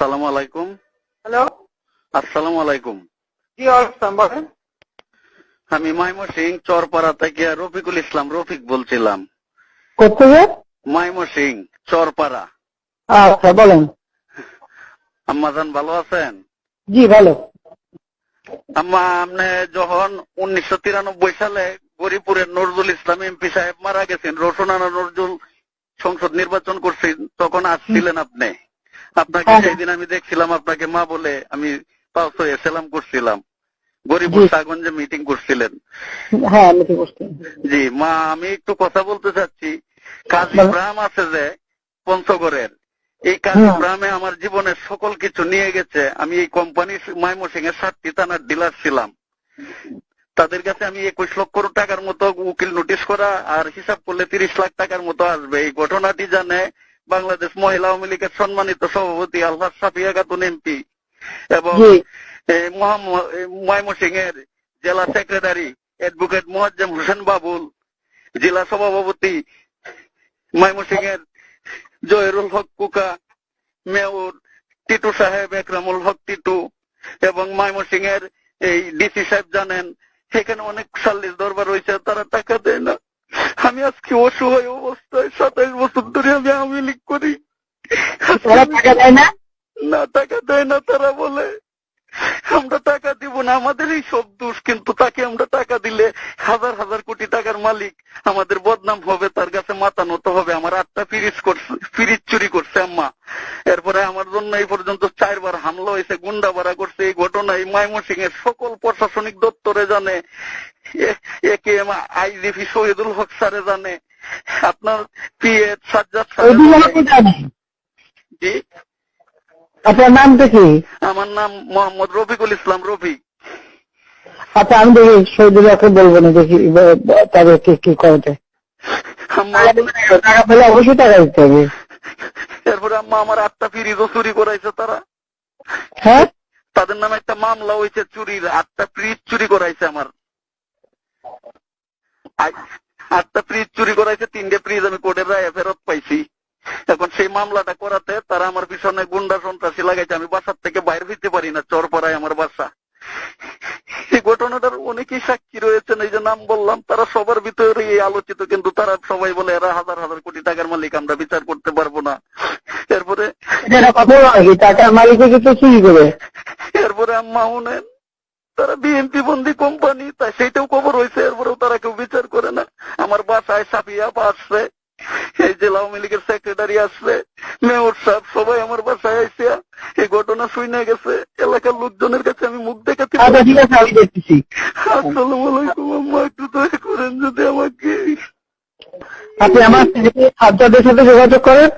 আসসালামু আলাইকুম। হ্যালো। আসসালামু আলাইকুম। জি আসসালাম বলেন। আমি মাইমো সিং চরপাড়া থেকে রফিকুল ইসলাম রফিক বলছিলাম। মাইমো সিং চরপাড়া। আচ্ছা বলেন। আম্মাজান ভালো আছেন? জি ভালো। আম্মা আপনি যখন উনিশশো তিরানব্বই সালে গরিপুরের নজরুল ইসলাম এমপি সাহেব মারা গেছেন রসনানা নজরুল সংসদ নির্বাচন করছেন তখন আসছিলেন আপনি। আপনাকে হ্যাঁ। সেদিন আমি দেখছিলাম আপনাকে মা বলে আমি পাউস হয়ে সেলাম করছিলাম জি। সাগঞ্জে মিটিং করছিলেন হ্যাঁ জি মা আমি একটু কথা বলতে চাচ্ছি কাজী। ইব্রাহিম আছে যে পঞ্চগড়ের এই কাজী হুম। ইব্রাহিমে আমার জীবনের সকল কিছু নিয়ে গেছে আমি এই কোম্পানি ময়মনসিং এর সাতটি থানার ডিলার ছিলাম তাদের কাছে আমি একুশ লক্ষ টাকার মতো উকিল নোটিশ করা আর হিসাব করলে তিরিশ লাখ টাকার মতো আসবে এই ঘটনাটি জানে বাংলাদেশ মহিলা আওয়ামী লীগের সম্মানিত সভাপতি আলহাজ সাফিয়া খাতুন এমপি এবং ময়মনসিং এর জেলা সেক্রেটারি অ্যাডভোকেট মোয়াজ্জেম হোসেন বাবুল জেলা সভাপতি ময়মনসিং এর জহিরুল হক কুকা মেয়র টিটু সাহেব একরামুল হক টিটু এবং ময়মনসিং এর এই ডিসি সাহেব জানেন। সেখানে অনেক সাল্লিশ দরবার রয়েছে তারা টাকা দেয় না। আমি আজকে অসহায় অবস্থায় সাতাইশ বছর ধরে আমি আওয়ামী লীগ করি। টাকা দেয় না? না টাকা দেয় না তারা বলে। আমরা টাকা দিব না আমাদের এই সব দোষ কিন্তু তাকে আমরা টাকা দিলে হাজার হাজার কোটি টাকার মালিক। আমাদের বদনাম হবে তার কাছে মাথা নত হবে। আমার আটটা ফিরিজ করছে ফিরিজ চুরি করছে আম্মা। এরপরে আমার জন্য এই পর্যন্ত চারবার হামলা হয়েছে গুন্ডা ভাড়া করছে এই ঘটনা এই ময়মনসিং এর সকল প্রশাসনিক দপ্তরে জানে একে এম আইজিপি শহীদুল হক স্যারে জানে। আপনার পিএ সাজ্জাদ জানে। জি। আপনার নামটা কি আমার নাম মোহাম্মদ রফিকুল ইসলাম রফিক আচ্ছা আমি দেখি বলব না দেখি তাদেরকে কি করতে। টাকা পেলে অবশ্যই টাকা দিতে হবে। এরপরে আম্মা আমার আটটা ফ্রিজও চুরি করাইছে তারা। হ্যাঁ? তাদের নামে একটা মামলা হয়েছে চুরির আটটা ফ্রিজ চুরি করাইছে আমার। আটটা ফ্রিজ চুরি করাইছে তিনটে ফ্রিজ আমি কোর্টের রায়ে ফেরত পাইছি। এখন সেই মামলাটা করাতে তারা আমার পিছনে গুন্ডা সন্ত্রাসী লাগাইছে আমি বাসার থেকে বাইরে হইতে পারি না চর পড়ায় আমার বাসা। এই ঘটনাটার অনেকেই সাক্ষী রয়েছেন এই যে নাম বললাম তারা সবার ভিতরে এই আলোচিত কিন্তু তারা সবাই বলে এরা হাজার হাজার কোটি টাকার মালিক আমরা বিচার করতে পারব না। এরপরে টাকার করে। এরপরে আম্মা শুনেন তারা বিএনপি বন্দি কোম্পানি তাই সেইটাও খবর হয়েছে এরপরেও তারা কেউ বিচার করে না। আমার বাসায় সাফিয়া আসছে এই জেলা আওয়ামী লীগের সেক্রেটারি আসছে মেয়র সাহেব সবাই আমার বাসায় আইসে এই ঘটনা শুনে গেছে এলাকার লোকজনের কাছে আমি মুখ দেখাতে আচ্ছা আসসালামু আলাইকুম আম্মা একটু দয়া করেন যদি আমাকে আপনি আমার সাজ্জাদের সাথে যোগাযোগ করেন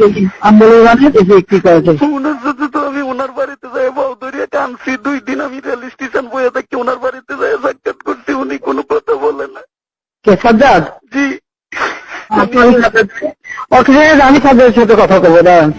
দেখি আন্দোলনে দেখি কি করা যায়। ওনার সাথে তো আমি ওনার বাড়িতে যাই বাউদরিয়া আনছি দুই দিন আমি রেল স্টেশন বয়ে থাকি ওনার বাড়িতে যাই সাক্ষাৎ করছি উনি কোনো কথা বলে না। কে সাজ্জাদ? জি। ওকে আমি সাজ্জাদের সাথে কথা বলব দাঁড়ান।